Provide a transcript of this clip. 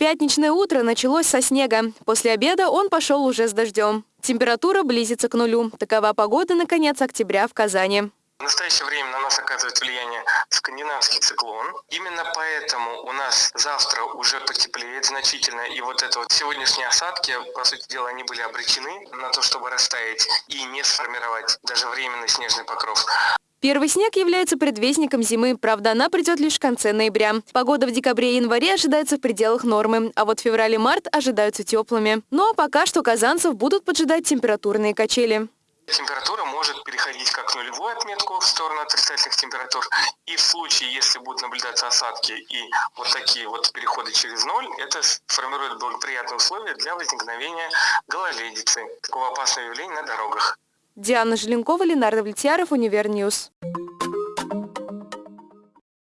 Пятничное утро началось со снега. После обеда он пошел уже с дождем. Температура близится к нулю. Такова погода на конец октября в Казани. В настоящее время на нас оказывает влияние скандинавский циклон. Именно поэтому у нас завтра уже потеплеет значительно. И вот это вот сегодняшние осадки, по сути дела, они были обречены на то, чтобы растаять и не сформировать даже временный снежный покров. Первый снег является предвестником зимы, правда, она придет лишь в конце ноября. Погода в декабре и январе ожидается в пределах нормы, а вот февраль и март ожидаются теплыми. Но пока что казанцев будут поджидать температурные качели. Температура может переходить как нулевую отметку в сторону отрицательных температур. И в случае, если будут наблюдаться осадки и вот такие вот переходы через ноль, это формирует благоприятные условия для возникновения гололедицы, такого опасного явления на дорогах. Диана Желенкова, Ленар Давлетьяров, Univer News.